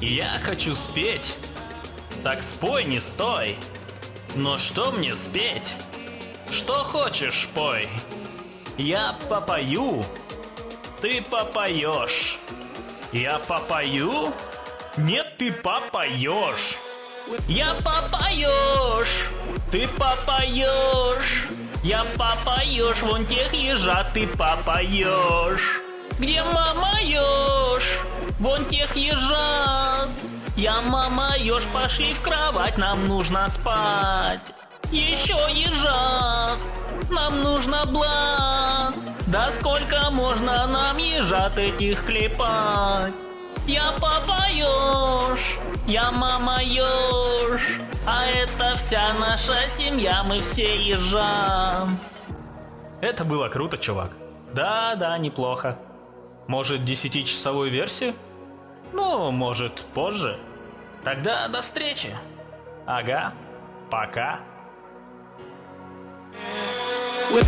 Я хочу спеть. Так спой, не стой. Но что мне спеть? Что хочешь, пой. Я попою. Ты попоешь. Я попою? Нет, ты попоешь. Я попоешь. Ты попоешь. Я попоешь. Вон тех ежат ты попоешь. Где мама ешь? Вон тех ежат. Я мама ешь, пошли в кровать, нам нужно спать. Еще ежат, нам нужно блат. Да сколько можно нам ежат этих клепать? Я папа еж, я мама еж, а это вся наша семья, мы все ежа. Это было круто, чувак. Да, да, неплохо. Может, десятичасовую версию? Ну, может, позже. Тогда до встречи. Ага, пока. We'll